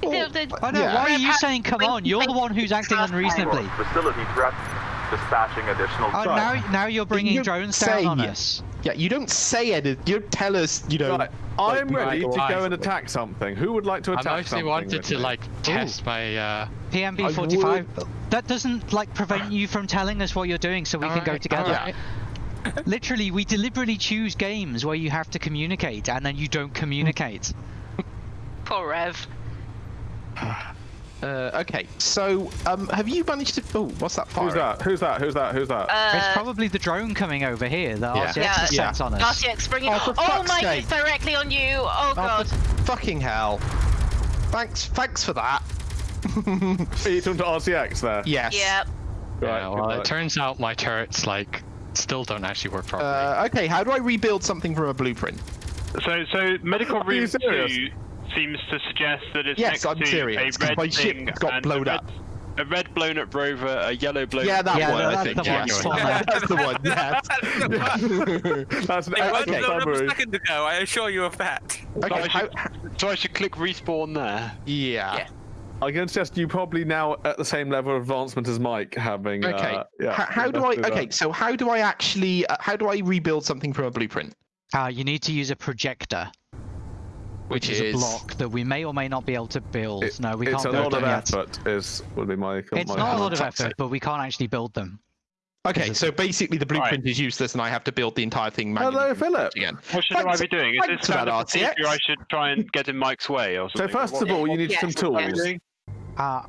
[SPEAKER 6] The- the-
[SPEAKER 1] Oh no,
[SPEAKER 7] yeah.
[SPEAKER 1] why are you saying come on? You're the one who's acting unreasonably.
[SPEAKER 5] Facility threat. Dispatching additional
[SPEAKER 1] Oh,
[SPEAKER 5] trucks.
[SPEAKER 1] now now you're bringing
[SPEAKER 7] you
[SPEAKER 1] drones
[SPEAKER 7] say-
[SPEAKER 1] down on us.
[SPEAKER 7] Yeah, you don't say anything. You don't tell us. You know.
[SPEAKER 3] Right, I'm
[SPEAKER 7] like,
[SPEAKER 3] ready to go and attack something. Who would like to attack something?
[SPEAKER 2] I
[SPEAKER 3] attack
[SPEAKER 2] mostly
[SPEAKER 3] something?
[SPEAKER 2] wanted to
[SPEAKER 3] me?
[SPEAKER 2] like test my. uh
[SPEAKER 1] PMB
[SPEAKER 7] I
[SPEAKER 1] 45. That doesn't like prevent you from telling us what you're doing, so we can go together. Literally, we deliberately choose games where you have to communicate, and then you don't communicate.
[SPEAKER 6] Poor Rev.
[SPEAKER 7] Uh, okay, so um, have you managed to? Oh, what's that fire?
[SPEAKER 3] Who's that? Who's that? Who's that? Who's that?
[SPEAKER 1] it's
[SPEAKER 6] Uh,
[SPEAKER 1] probably the drone coming over here that
[SPEAKER 2] Yeah.
[SPEAKER 1] RCX
[SPEAKER 6] Yeah.
[SPEAKER 1] has sent on us.
[SPEAKER 6] RCX, bring it.
[SPEAKER 7] Oh, for
[SPEAKER 6] Oh,
[SPEAKER 7] fuck's
[SPEAKER 6] Mike,
[SPEAKER 7] sake.
[SPEAKER 6] it's directly on you. Oh,
[SPEAKER 7] Oh,
[SPEAKER 6] God.
[SPEAKER 7] for fucking hell! Thanks, thanks for that.
[SPEAKER 3] Are you talking to RCX there?
[SPEAKER 7] Yes.
[SPEAKER 6] Yeah.
[SPEAKER 3] Right,
[SPEAKER 2] yeah, well, it turns out my turrets like still don't actually work properly.
[SPEAKER 7] Uh, okay, how do I rebuild something from a blueprint?
[SPEAKER 8] So, so medical
[SPEAKER 3] Are
[SPEAKER 8] room two seems to suggest that it's
[SPEAKER 7] Yes,
[SPEAKER 8] next
[SPEAKER 7] I'm
[SPEAKER 8] to
[SPEAKER 7] serious,
[SPEAKER 8] a
[SPEAKER 7] 'cause
[SPEAKER 8] red
[SPEAKER 7] my ship
[SPEAKER 8] thing
[SPEAKER 7] got
[SPEAKER 8] and
[SPEAKER 7] blown
[SPEAKER 8] a red,
[SPEAKER 7] up.
[SPEAKER 8] A red blown up rover, a yellow blown.
[SPEAKER 7] Yeah, that
[SPEAKER 1] Yeah,
[SPEAKER 7] one. I
[SPEAKER 1] that's
[SPEAKER 7] think.
[SPEAKER 1] the one.
[SPEAKER 7] yes. That's the one. Yes.
[SPEAKER 3] That's an
[SPEAKER 4] It wasn't
[SPEAKER 3] excellent
[SPEAKER 4] blown up a second ago. I assure you of that.
[SPEAKER 8] So,
[SPEAKER 7] okay.
[SPEAKER 8] I
[SPEAKER 7] How,
[SPEAKER 8] should, so I should click respawn there.
[SPEAKER 7] yeah.
[SPEAKER 4] Yeah.
[SPEAKER 3] I can suggest you probably now at the same level of advancement as Mike, having.
[SPEAKER 7] Okay.
[SPEAKER 3] Uh, yeah.
[SPEAKER 7] how, how do I?
[SPEAKER 3] do
[SPEAKER 7] Okay.
[SPEAKER 3] that.
[SPEAKER 7] So how do I actually? Uh, how do I rebuild something from a blueprint?
[SPEAKER 1] Uh, you need to use a projector, which, is, a block that we may or may not be able to build.
[SPEAKER 3] It-
[SPEAKER 1] no, we
[SPEAKER 3] it's
[SPEAKER 1] can't It's
[SPEAKER 3] a
[SPEAKER 1] build
[SPEAKER 3] lot of
[SPEAKER 1] them yet.
[SPEAKER 3] effort. Is would be my.
[SPEAKER 1] It's
[SPEAKER 3] my
[SPEAKER 1] not a lot of
[SPEAKER 7] Fantastic.
[SPEAKER 1] effort, but we can't actually build them.
[SPEAKER 7] Okay. So basically, the blueprint is useless, and I have to build the entire thing manually.
[SPEAKER 3] Hello, Philip.
[SPEAKER 7] Again.
[SPEAKER 8] What should
[SPEAKER 7] Thanks-
[SPEAKER 8] I be doing? Is
[SPEAKER 7] thanks
[SPEAKER 8] this
[SPEAKER 7] for
[SPEAKER 8] kind
[SPEAKER 7] that,
[SPEAKER 8] of procedure I should try and get in Mike's way or
[SPEAKER 3] So first of all, you need
[SPEAKER 6] Yes,
[SPEAKER 3] some
[SPEAKER 6] yes.
[SPEAKER 3] tools.
[SPEAKER 1] Uh,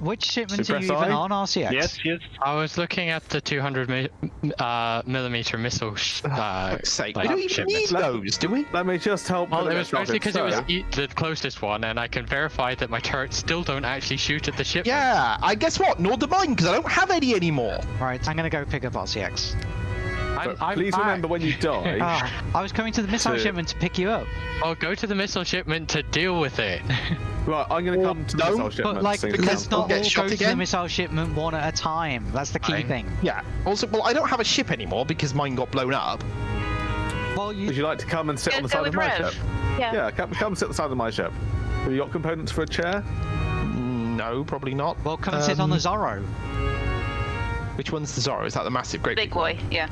[SPEAKER 1] which shipment are
[SPEAKER 3] Suppress
[SPEAKER 1] you even on, RCX?
[SPEAKER 8] Yes, yes.
[SPEAKER 2] I was looking at the 200 mi- uh, millimeter missile. Sh- uh,
[SPEAKER 7] Fuck's sake.
[SPEAKER 2] like,
[SPEAKER 7] we don't even need those, do we?
[SPEAKER 3] Let me just help.
[SPEAKER 2] Well, it was
[SPEAKER 3] start
[SPEAKER 2] mostly because it was
[SPEAKER 3] so-
[SPEAKER 2] e- the closest one, and I can verify that my turrets still don't actually shoot at the ship.
[SPEAKER 7] Yeah. I guess what? Nor do mine, because I don't have any anymore.
[SPEAKER 1] Right, I'm gonna go pick up RCX. I'm,
[SPEAKER 3] But
[SPEAKER 1] I'm
[SPEAKER 3] please
[SPEAKER 1] back.
[SPEAKER 3] remember when you die.
[SPEAKER 1] Ah, I was coming to the missile
[SPEAKER 3] To-
[SPEAKER 1] shipment to pick you up.
[SPEAKER 2] I'll go to the missile shipment to deal with it.
[SPEAKER 3] Right, I'm going to come to the
[SPEAKER 7] don't,
[SPEAKER 3] missile shipment.
[SPEAKER 1] But like,
[SPEAKER 3] so you
[SPEAKER 1] let's
[SPEAKER 3] can-
[SPEAKER 1] not
[SPEAKER 7] get
[SPEAKER 1] all
[SPEAKER 7] shot
[SPEAKER 1] go to the missile shipment one at a time. That's the key
[SPEAKER 2] Fine.
[SPEAKER 1] thing.
[SPEAKER 7] Yeah. Also, well, I don't have a ship anymore because mine got blown up.
[SPEAKER 1] Well, you
[SPEAKER 3] Would you like to come and sit
[SPEAKER 6] Go-
[SPEAKER 3] on the side of my
[SPEAKER 6] Rev.
[SPEAKER 3] ship?
[SPEAKER 6] Yeah.
[SPEAKER 3] Yeah, come, come sit on the side of my ship. Have you got components for a chair?
[SPEAKER 7] No, probably not.
[SPEAKER 1] well come and sit on the
[SPEAKER 7] Um,
[SPEAKER 1] Zorro.
[SPEAKER 7] Which one's the Zorro? Is that the massive great
[SPEAKER 6] Big boy, yeah.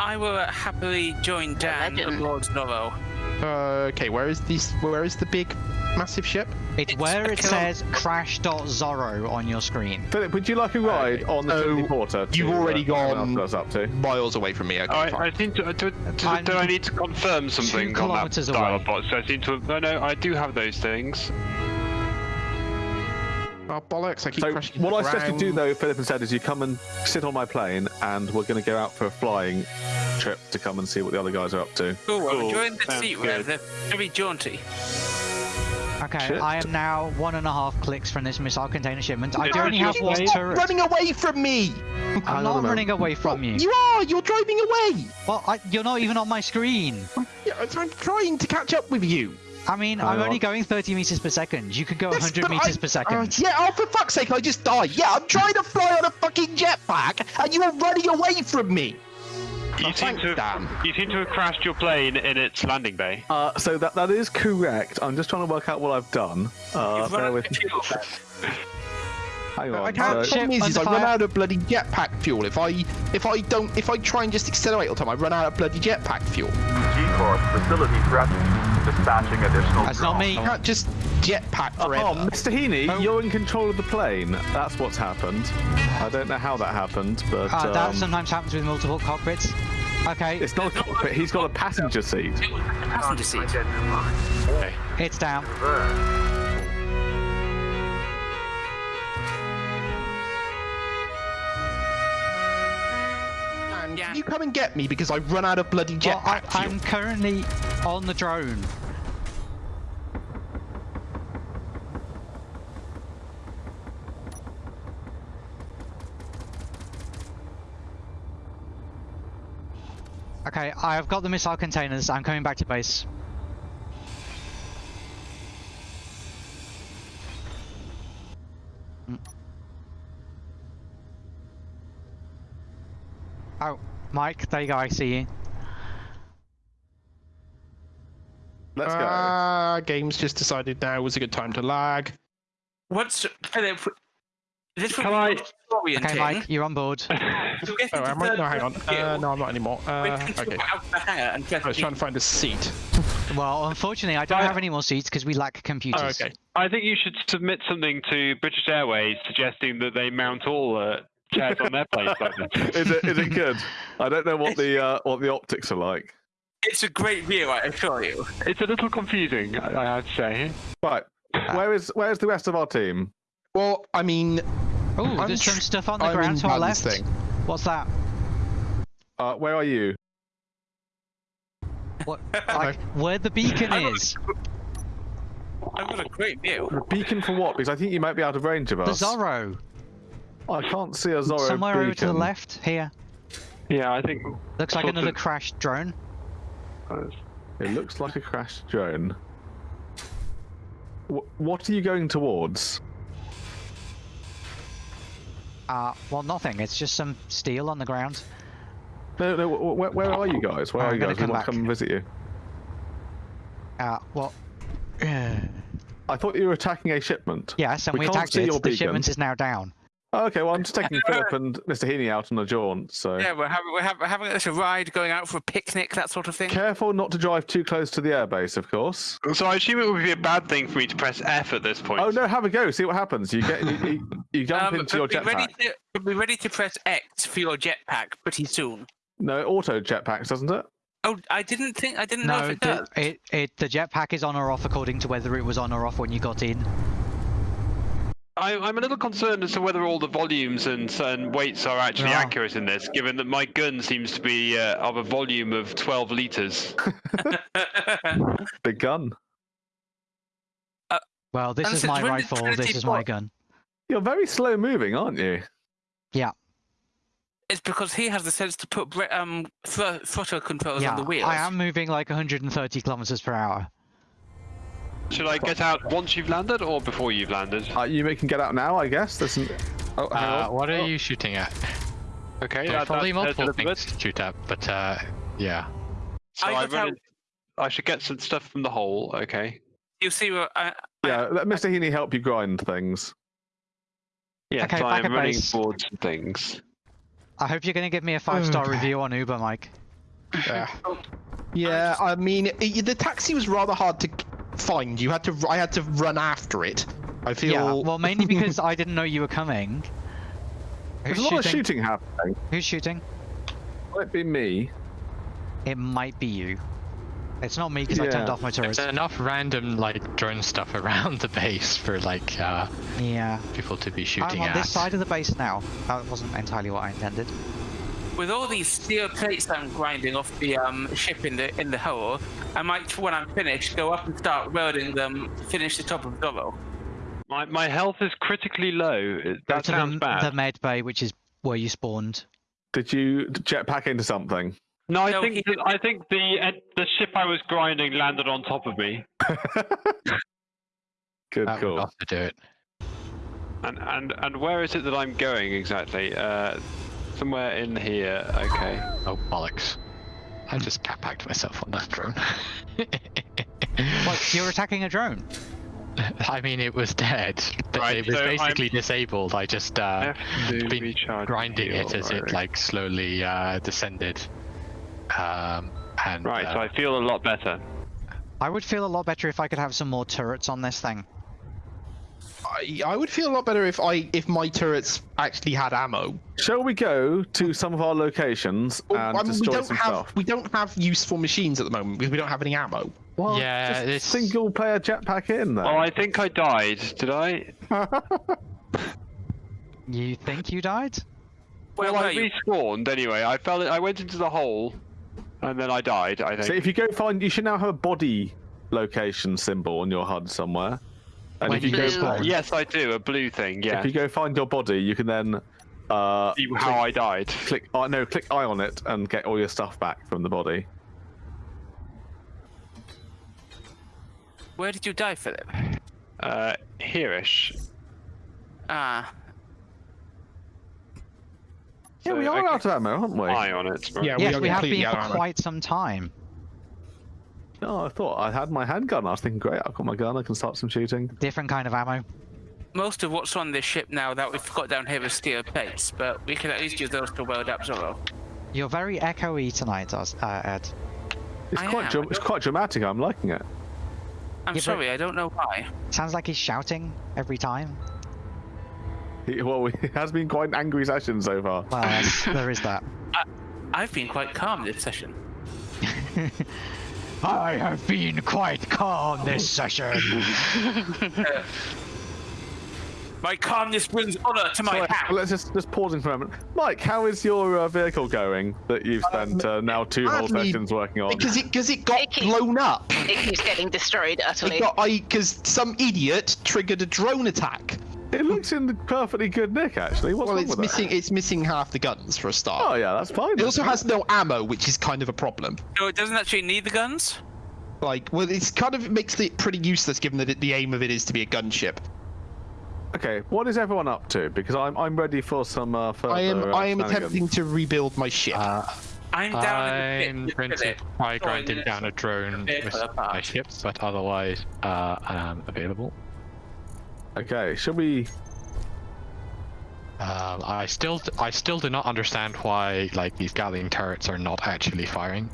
[SPEAKER 4] I will uh, happily join Dan
[SPEAKER 6] legend.
[SPEAKER 4] aboard Zorro.
[SPEAKER 7] Uh, okay, where is this? Where is the big, massive ship?
[SPEAKER 1] It's
[SPEAKER 4] it's
[SPEAKER 1] where
[SPEAKER 4] a
[SPEAKER 1] it
[SPEAKER 4] kill-
[SPEAKER 1] says crash.zorro on your screen.
[SPEAKER 3] Philip, would you like a ride on the
[SPEAKER 7] So,
[SPEAKER 3] Porter?
[SPEAKER 7] you've already
[SPEAKER 3] uh,
[SPEAKER 7] gone-
[SPEAKER 3] else I was up to.
[SPEAKER 7] Miles away from me. Okay,
[SPEAKER 8] I,
[SPEAKER 7] fine.
[SPEAKER 8] I seem to. Do, do,
[SPEAKER 1] I'm
[SPEAKER 8] do I need to confirm something on that
[SPEAKER 1] kilometers
[SPEAKER 8] dial
[SPEAKER 1] away.
[SPEAKER 8] box? I seem to. No, no, I do have those things.
[SPEAKER 7] Oh bollocks! I keep
[SPEAKER 3] So
[SPEAKER 7] crashing
[SPEAKER 3] what I
[SPEAKER 7] into
[SPEAKER 3] suggest you do, though, Philip, and said, is you come and sit on my plane, and we're going to go out for a flying trip to come and see what the other guys are up to.
[SPEAKER 4] Cool, well,
[SPEAKER 8] Cool,
[SPEAKER 4] join the
[SPEAKER 8] sounds
[SPEAKER 4] seat,
[SPEAKER 8] good.
[SPEAKER 4] Rev. They're very jaunty.
[SPEAKER 1] Okay,
[SPEAKER 3] Shit.
[SPEAKER 1] I am now one and a half clicks from this missile container shipment. I do
[SPEAKER 8] it
[SPEAKER 1] only have
[SPEAKER 8] just
[SPEAKER 1] one
[SPEAKER 8] me?
[SPEAKER 1] turret.
[SPEAKER 7] running away from me.
[SPEAKER 1] I'm not running away from you.
[SPEAKER 7] You are. You're driving away.
[SPEAKER 1] Well, I, you're not even on my screen.
[SPEAKER 7] Yeah, I'm trying to catch up with you.
[SPEAKER 1] I mean,
[SPEAKER 3] Hang
[SPEAKER 1] I'm only going 30 meters per second. You could go
[SPEAKER 7] Yes,
[SPEAKER 1] 100 meters
[SPEAKER 7] I-
[SPEAKER 1] per second.
[SPEAKER 7] Uh, yeah, oh, for fuck's sake, I just died. Yeah, I'm trying to fly on a fucking jetpack, and you are running away from me.
[SPEAKER 8] You
[SPEAKER 7] Oh,
[SPEAKER 8] seem to. Have, you seem to have crashed your plane in its landing bay.
[SPEAKER 3] Uh, so that that is correct. I'm just trying to work out what I've done. Uh,
[SPEAKER 4] You've
[SPEAKER 3] bear with me. Hang on.
[SPEAKER 1] I can't
[SPEAKER 3] so-
[SPEAKER 1] ship
[SPEAKER 7] problem is, is I run out of bloody jetpack fuel. If I if I don't if I try and just accelerate all the time, I run out of bloody jetpack fuel.
[SPEAKER 5] G-Corp facility threatened. Dispatching additional
[SPEAKER 1] That's not me.
[SPEAKER 7] Can't just jetpack
[SPEAKER 3] Oh,
[SPEAKER 7] forever.
[SPEAKER 3] Mr. Heaney,
[SPEAKER 1] Oh.
[SPEAKER 3] you're in control of the plane. That's what's happened. I don't know how that happened, but
[SPEAKER 1] Uh, that
[SPEAKER 3] um,
[SPEAKER 1] sometimes happens with multiple cockpits. Okay,
[SPEAKER 3] it's not a cockpit. He's got a passenger seat.
[SPEAKER 4] It was the passenger seat.
[SPEAKER 1] it's down.
[SPEAKER 4] Yeah.
[SPEAKER 7] Can you come and get me because I've run out of bloody
[SPEAKER 1] Well,
[SPEAKER 7] jetpack fuel?
[SPEAKER 1] I'm currently on the drone. Okay, I've got the missile containers. I'm coming back to base. Mm. Oh, Mike, there you go. I see you.
[SPEAKER 3] Let's go.
[SPEAKER 7] Ah, game's just decided now was a good time to lag.
[SPEAKER 4] What's Philip? This would
[SPEAKER 8] Can
[SPEAKER 4] be
[SPEAKER 8] I-
[SPEAKER 1] Okay, Mike, you're on board.
[SPEAKER 7] Oh, am I? No, hang on. Uh, no, I'm not anymore. Uh,
[SPEAKER 4] Wait, can you
[SPEAKER 7] okay.
[SPEAKER 4] go out the hangar and press
[SPEAKER 7] I was trying to find a seat.
[SPEAKER 1] Well, unfortunately, I don't have any more seats because we lack
[SPEAKER 7] Oh,
[SPEAKER 1] computers.
[SPEAKER 7] okay.
[SPEAKER 8] I think you should submit something to British Airways suggesting that they mount all uh, chairs on their planes
[SPEAKER 3] is it is it good? I don't know what the uh, what the optics are like.
[SPEAKER 4] It's a great view, I assure you.
[SPEAKER 8] It's a little confusing, I I have to say.
[SPEAKER 3] Right. Where is where's the rest of our team?
[SPEAKER 7] Well, I mean,
[SPEAKER 1] Oh,
[SPEAKER 7] I'm
[SPEAKER 1] there's
[SPEAKER 7] tr-
[SPEAKER 1] some stuff on the
[SPEAKER 7] I'm
[SPEAKER 1] ground to our left.
[SPEAKER 7] Dan's thing.
[SPEAKER 1] What's that?
[SPEAKER 3] Uh, where are you?
[SPEAKER 1] What? Like, where the beacon
[SPEAKER 4] I'm
[SPEAKER 1] is?
[SPEAKER 4] I've got a great view.
[SPEAKER 3] The beacon for what? Because I think you might be out of range of
[SPEAKER 1] The
[SPEAKER 3] us.
[SPEAKER 1] Zorro.
[SPEAKER 3] I can't see a Zorro
[SPEAKER 1] Somewhere
[SPEAKER 3] beacon.
[SPEAKER 1] over to the left. Here.
[SPEAKER 8] Yeah, I think
[SPEAKER 1] Looks like another
[SPEAKER 8] of-
[SPEAKER 1] crashed drone.
[SPEAKER 3] It looks like a crashed drone. Wh- what are you going towards?
[SPEAKER 1] Uh, well, nothing. It's just some steel on the ground.
[SPEAKER 3] No, no. wh- Where, where are you guys? Where
[SPEAKER 1] I'm
[SPEAKER 3] are you
[SPEAKER 1] gonna
[SPEAKER 3] guys? We
[SPEAKER 1] come
[SPEAKER 3] want to come and visit you.
[SPEAKER 1] Uh, well.
[SPEAKER 3] I thought you were attacking a shipment.
[SPEAKER 1] yes, and
[SPEAKER 3] We
[SPEAKER 1] we, attacked it.
[SPEAKER 3] your
[SPEAKER 1] The
[SPEAKER 3] beacon.
[SPEAKER 1] shipment is now down.
[SPEAKER 3] Oh, okay, well, I'm just taking Philip and Mr. Heaney out on a jaunt, so
[SPEAKER 4] Yeah, we're having we're, having, we're having a little ride, going out for a picnic, that sort of thing.
[SPEAKER 3] careful not to drive too close to the airbase, of course.
[SPEAKER 8] So I assume it would be a bad thing for me to press F at this point.
[SPEAKER 3] Oh no, have a go. See what happens. You get you, you, you jump
[SPEAKER 4] Um,
[SPEAKER 3] into your
[SPEAKER 4] but be ready
[SPEAKER 3] jetpack.
[SPEAKER 4] to but be ready to press X for your jetpack pretty soon.
[SPEAKER 3] No, it auto jetpacks, doesn't it?
[SPEAKER 4] Oh, I didn't think I didn't know if it
[SPEAKER 1] the,
[SPEAKER 4] does.
[SPEAKER 1] it, it, the jetpack is on or off according to whether it was on or off when you got in.
[SPEAKER 8] I, I'm a little concerned as to whether all the volumes and, and weights are actually
[SPEAKER 1] Yeah.
[SPEAKER 8] accurate in this, given that my gun seems to be uh, of a volume of 12 litres.
[SPEAKER 3] Big gun.
[SPEAKER 1] Well, this is my rifle.
[SPEAKER 4] Trinity
[SPEAKER 1] This is my gun.
[SPEAKER 3] You're very slow moving, aren't you?
[SPEAKER 1] Yeah.
[SPEAKER 4] It's because he has the sense to put bre- um thr- throttle controls
[SPEAKER 1] yeah,
[SPEAKER 4] on the wheels.
[SPEAKER 1] I am moving like 130 kilometers per hour.
[SPEAKER 8] Should I get out once you've landed or before you've landed?
[SPEAKER 3] Uh, you can get out now, I guess. There's some... Oh, hang
[SPEAKER 2] Uh, what are
[SPEAKER 3] Oh,
[SPEAKER 2] you shooting at?
[SPEAKER 8] Okay,
[SPEAKER 2] There are
[SPEAKER 8] that,
[SPEAKER 2] probably
[SPEAKER 8] that,
[SPEAKER 2] multiple
[SPEAKER 8] that's
[SPEAKER 2] things to shoot at, but uh, yeah.
[SPEAKER 8] So
[SPEAKER 4] I
[SPEAKER 8] I,
[SPEAKER 4] got
[SPEAKER 8] run I should get some stuff from the hole. Okay.
[SPEAKER 4] You see where I,
[SPEAKER 3] Yeah, let Mr. Heaney help you grind things.
[SPEAKER 8] Yeah,
[SPEAKER 1] Okay,
[SPEAKER 8] so
[SPEAKER 1] back
[SPEAKER 8] I'm
[SPEAKER 1] at
[SPEAKER 8] running
[SPEAKER 1] base.
[SPEAKER 8] towards some things.
[SPEAKER 1] I hope you're going to give me a five star
[SPEAKER 7] Okay.
[SPEAKER 1] review on Uber, Mike.
[SPEAKER 7] Yeah, yeah, I mean, i the taxi was rather hard to find. You had to, I had to run after it. I feel.
[SPEAKER 1] Yeah, well, mainly because I didn't know you were coming.
[SPEAKER 3] There's
[SPEAKER 1] Who's
[SPEAKER 3] a lot of
[SPEAKER 1] shooting?
[SPEAKER 3] shooting happening.
[SPEAKER 1] Who's shooting?
[SPEAKER 3] Might be me.
[SPEAKER 1] It might be you. It's not me because I turned off my turret.
[SPEAKER 2] There's enough random like drone stuff around the base for like uh,
[SPEAKER 1] Yeah.
[SPEAKER 2] people to be shooting
[SPEAKER 1] I'm
[SPEAKER 2] shooting
[SPEAKER 1] on
[SPEAKER 2] at.
[SPEAKER 1] this side of the base now. That wasn't entirely what I intended.
[SPEAKER 4] With all these steel plates I'm grinding off the um, ship in the in the hole, I might, when I'm finished, go up and start welding them, finish the top of Zorro.
[SPEAKER 8] My my health is critically low. It-
[SPEAKER 1] Go
[SPEAKER 8] That
[SPEAKER 1] to
[SPEAKER 8] sounds
[SPEAKER 1] the,
[SPEAKER 8] bad.
[SPEAKER 1] the med bay, which is where you spawned.
[SPEAKER 3] Did you jetpack into something?
[SPEAKER 8] No, I
[SPEAKER 4] No,
[SPEAKER 8] think
[SPEAKER 4] he-
[SPEAKER 8] that, I think the uh, the ship I was grinding landed on top of me,
[SPEAKER 3] Good
[SPEAKER 2] That would
[SPEAKER 3] call.
[SPEAKER 2] also do it.
[SPEAKER 8] and and and where is it that I'm going exactly? Uh, somewhere in here. Okay.
[SPEAKER 2] Oh bollocks! I just cat packed myself on that drone.
[SPEAKER 1] What? You're attacking a drone?
[SPEAKER 2] I mean, it was dead. But
[SPEAKER 8] Right,
[SPEAKER 2] it was
[SPEAKER 8] so I'm-
[SPEAKER 2] basically disabled. I just uh, been
[SPEAKER 8] recharge
[SPEAKER 2] grinding it
[SPEAKER 8] fuel,
[SPEAKER 2] as it like slowly uh, descended. Um, and
[SPEAKER 8] Right,
[SPEAKER 2] uh,
[SPEAKER 8] so I feel a lot better.
[SPEAKER 1] I would feel a lot better if I could have some more turrets on this thing.
[SPEAKER 7] I, I would feel a lot better if I, if my turrets actually had ammo.
[SPEAKER 3] Shall we go to some of our locations
[SPEAKER 7] Well,
[SPEAKER 3] and
[SPEAKER 7] I mean, we
[SPEAKER 3] destroy
[SPEAKER 7] don't
[SPEAKER 3] some
[SPEAKER 7] have,
[SPEAKER 3] stuff?
[SPEAKER 7] we don't have useful machines at the moment because we don't have any ammo.
[SPEAKER 3] Well,
[SPEAKER 2] Yeah,
[SPEAKER 3] just
[SPEAKER 2] this-
[SPEAKER 3] single player jetpack in there.
[SPEAKER 8] Oh, I think I died. Did I?
[SPEAKER 1] You think you died?
[SPEAKER 4] Where
[SPEAKER 8] well,
[SPEAKER 4] were
[SPEAKER 8] I
[SPEAKER 4] you?
[SPEAKER 8] respawned anyway. I fell. I went into the hole, and then I died. I think.
[SPEAKER 3] So if you go find, you should now have a body location symbol on your HUD somewhere. And if you
[SPEAKER 1] you
[SPEAKER 3] go,
[SPEAKER 1] spawn.
[SPEAKER 8] yes, I do. A blue thing. Yeah.
[SPEAKER 3] if you go find your body, you can then uh,
[SPEAKER 8] See how I died.
[SPEAKER 3] click. Uh, no, click I on it and get all your stuff back from the body.
[SPEAKER 4] Where did you die, Philip?
[SPEAKER 8] Uh, hereish.
[SPEAKER 4] Ah,
[SPEAKER 3] Yeah,
[SPEAKER 8] So
[SPEAKER 3] we
[SPEAKER 8] I
[SPEAKER 3] are
[SPEAKER 8] can
[SPEAKER 3] out of ammo, aren't we?
[SPEAKER 8] Eye on it. Right.
[SPEAKER 7] Yeah,
[SPEAKER 1] yes,
[SPEAKER 7] are
[SPEAKER 1] we have
[SPEAKER 7] completely
[SPEAKER 1] been for quite some time.
[SPEAKER 3] Oh, I thought I had my handgun. I was thinking, great, I've got my gun. I can start some shooting.
[SPEAKER 1] Different kind of ammo.
[SPEAKER 4] most of what's on this ship now that we've got down here is steel plates, but we can at least use those to weld up Zorro.
[SPEAKER 1] You're very echoey tonight, Oz- uh, Ed.
[SPEAKER 3] It's
[SPEAKER 4] I
[SPEAKER 3] quite,
[SPEAKER 4] am.
[SPEAKER 3] it's quite dramatic. I'm liking it.
[SPEAKER 4] I'm
[SPEAKER 1] Yeah,
[SPEAKER 4] sorry, I don't know why.
[SPEAKER 1] Sounds like he's shouting every time.
[SPEAKER 3] He, well, it has been quite an angry session so far.
[SPEAKER 1] Well, there is that.
[SPEAKER 4] I've been quite calm this session.
[SPEAKER 1] I have been quite calm this session.
[SPEAKER 4] My calmness brings honor to my
[SPEAKER 3] Sorry,
[SPEAKER 4] house.
[SPEAKER 3] let's just just pausing for a moment. Mike, how is your uh, vehicle going that you've spent uh, now two whole sessions working on?
[SPEAKER 7] Because it, because it got
[SPEAKER 6] It keeps-
[SPEAKER 7] blown up.
[SPEAKER 6] It keeps getting destroyed utterly.
[SPEAKER 7] It got, I, because some idiot triggered a drone attack.
[SPEAKER 3] It looks in the perfectly good nick, actually. What's
[SPEAKER 7] Well,
[SPEAKER 3] wrong
[SPEAKER 7] it's
[SPEAKER 3] with
[SPEAKER 7] missing, it's missing half the guns for a start.
[SPEAKER 3] Oh yeah, that's fine.
[SPEAKER 7] It also has no ammo, which is kind of a problem.
[SPEAKER 4] So it doesn't actually need the guns?
[SPEAKER 7] Like, well, it's kind of makes it pretty useless given that it, the aim of it is to be a gunship.
[SPEAKER 3] Okay, what is everyone up to? Because I'm I'm ready for some uh, further.
[SPEAKER 7] I am
[SPEAKER 3] uh,
[SPEAKER 7] I am attempting to rebuild my ship.
[SPEAKER 2] uh,
[SPEAKER 4] I'm down
[SPEAKER 2] I'm
[SPEAKER 4] in the
[SPEAKER 2] going
[SPEAKER 4] pit
[SPEAKER 2] to
[SPEAKER 4] with Philip.
[SPEAKER 2] grinding down a drone
[SPEAKER 4] vehicle
[SPEAKER 2] with my ship, but otherwise, uh, I'm available.
[SPEAKER 3] Okay, shall we?
[SPEAKER 2] Um, I still, I still do not understand why like these Gatling turrets are not actually firing.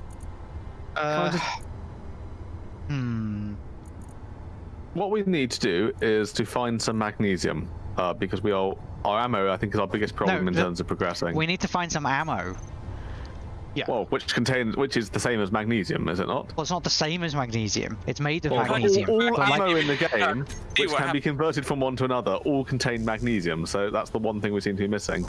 [SPEAKER 7] Uh,
[SPEAKER 1] hmm.
[SPEAKER 3] What we need to do is to find some magnesium, uh, because we are our ammo. I think is our biggest problem in
[SPEAKER 1] the-
[SPEAKER 3] terms of progressing.
[SPEAKER 1] We need to find some ammo.
[SPEAKER 3] Well, which contains, which is the same as magnesium, is it not?
[SPEAKER 1] Well, it's not the same as magnesium. It's made of
[SPEAKER 3] Well,
[SPEAKER 1] magnesium.
[SPEAKER 3] all, all
[SPEAKER 1] but like-
[SPEAKER 3] ammo in the game,
[SPEAKER 4] See
[SPEAKER 3] which
[SPEAKER 4] what
[SPEAKER 3] can be converted from one to another, all contain magnesium. So that's the one thing we seem to be missing.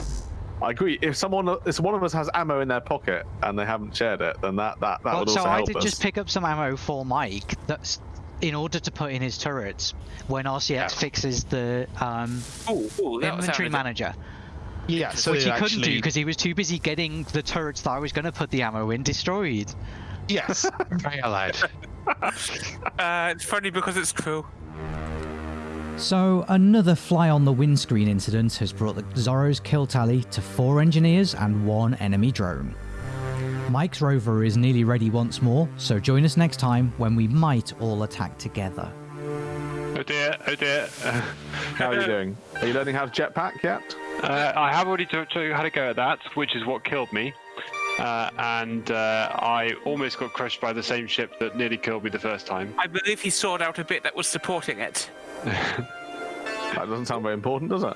[SPEAKER 3] I agree. If someone, if one of us has ammo in their pocket and they haven't shared it, then that that, that
[SPEAKER 1] well,
[SPEAKER 3] would
[SPEAKER 1] so
[SPEAKER 3] also
[SPEAKER 1] I did
[SPEAKER 3] us.
[SPEAKER 1] just pick up some ammo for Mike. That's in order to put in his turrets when RCX fixes the um,
[SPEAKER 4] Ooh, ooh, that
[SPEAKER 1] inventory
[SPEAKER 4] sounded-
[SPEAKER 1] manager.
[SPEAKER 7] Yeah, so
[SPEAKER 1] Which he
[SPEAKER 7] actually,
[SPEAKER 1] couldn't do because he was too busy getting the turrets that I was going to put the ammo in destroyed.
[SPEAKER 7] yes,
[SPEAKER 2] Very allowed.
[SPEAKER 4] Uh, it's funny because it's true.
[SPEAKER 9] So, another fly on the windscreen incident has brought the Zorro's kill tally to four engineers and one enemy drone. Mike's rover is nearly ready once more, so join us next time when we might all attack together.
[SPEAKER 8] Oh dear, oh dear.
[SPEAKER 3] How are you doing? Are you learning how to jetpack yet?
[SPEAKER 8] Uh, I have already taught you how to go at that, which is what killed me. Uh, and uh, I almost got crushed by the same ship that nearly killed me the first time.
[SPEAKER 4] I believe he sawed out a bit that was supporting it.
[SPEAKER 3] That doesn't sound very important, does it?